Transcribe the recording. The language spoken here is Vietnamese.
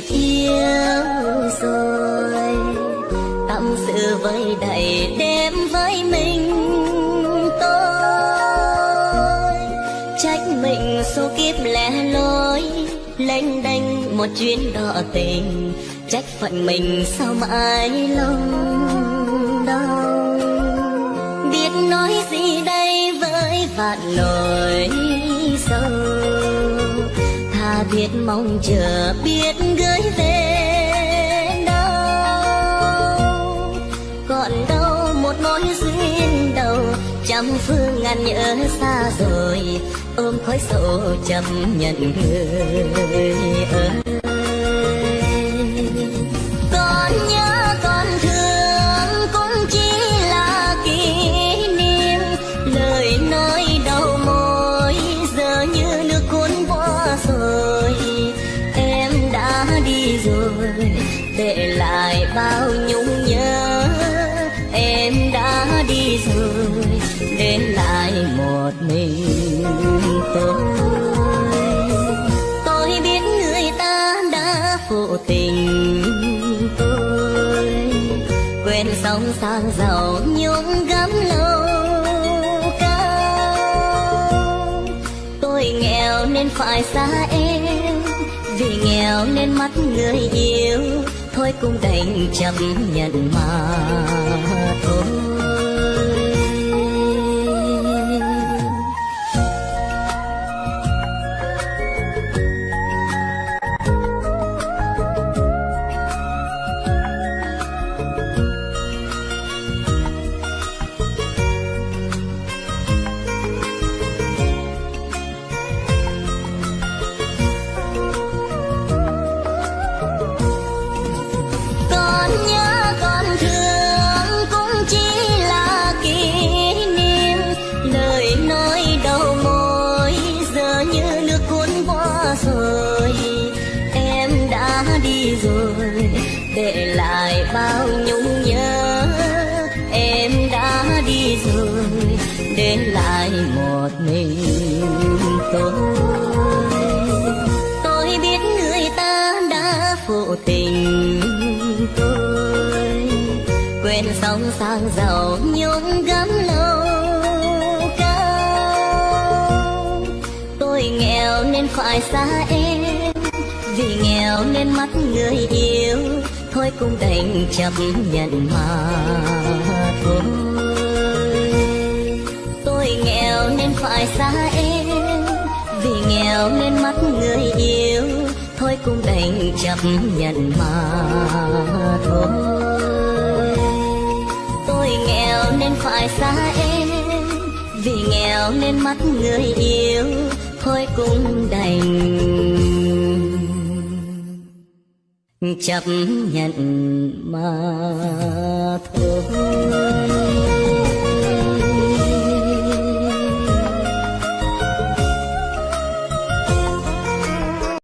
phiêu rồi tâm sự với đầy đêm với mình tôi trách mình số kiếp lẻ loi lênh đênh một chuyến đò tình trách phận mình sao mãi lòng đau biết nói gì đây với vạn lời biết mong chờ, biết gửi về đâu. Còn đâu một mối duyên đầu, trăm phương ngàn nhớ xa rồi, ôm khói sầu chấp nhận người ơi. Để lại bao nhung nhớ. Em đã đi rồi để lại một mình tôi. Tôi biết người ta đã phụ tình tôi. Quên sóng sang giàu nhung gấm lâu cao. Tôi nghèo nên phải xa em, vì nghèo nên mắt người yêu tôi cũng đành chấp nhận mà thôi. Lại một mình tôi. Tôi biết người ta đã phụ tình tôi. Quên sóng sang giàu nhung gấm lâu cao. Tôi nghèo nên phải xa em, vì nghèo nên mắt người yêu thôi cũng đành chấp nhận mà thôi nghèo nên phải xa em. Vì nghèo nên mắt người yêu, thôi cũng đành chấp nhận mà thôi. Tôi nghèo nên phải xa em. Vì nghèo nên mắt người yêu, thôi cũng đành chấp nhận mà thôi.